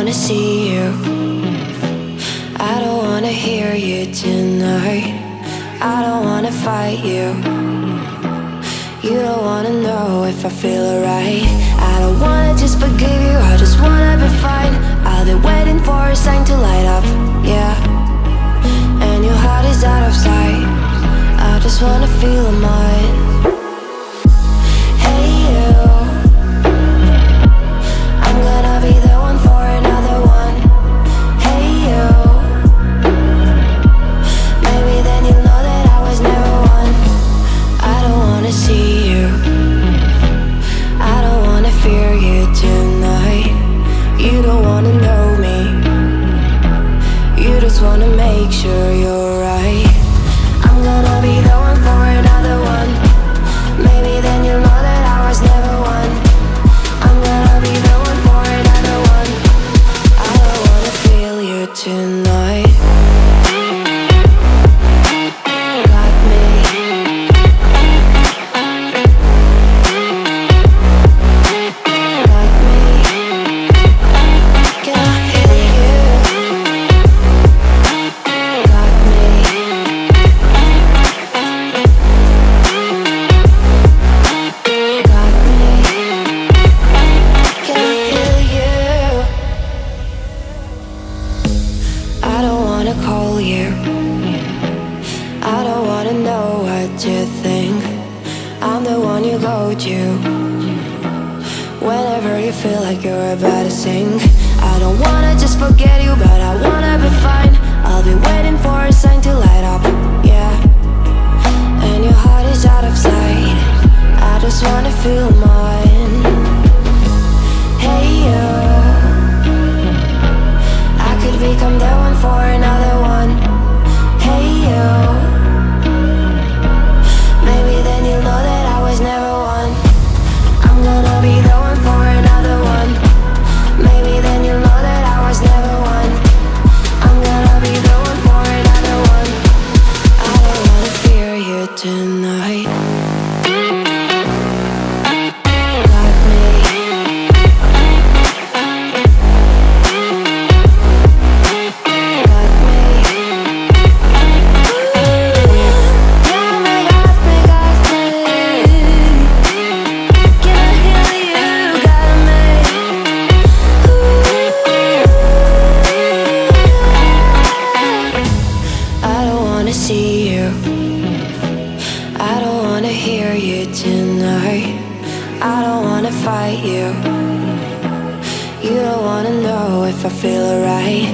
wanna see you. I don't wanna hear you tonight. I don't wanna fight you. You don't wanna know if I feel alright. I don't wanna just forgive you, I just wanna be fine. I'll be waiting for a sign to light up, yeah. And your heart is out of sight. I just wanna feel mine. Fear you tonight. You don't wanna know me. You just wanna make sure you're right. I'm gonna be the one for another one. Maybe wanna call you. I don't wanna know what you think. I'm the one you go to. Whenever you feel like you're about to sink. I don't wanna just forget you, but I wanna be fine. I'll be waiting for a sign to light up, yeah. And your heart is out of sight. I just wanna feel mine. Wanna see you. I don't wanna hear you tonight. I don't wanna fight you. You don't wanna know if I feel alright.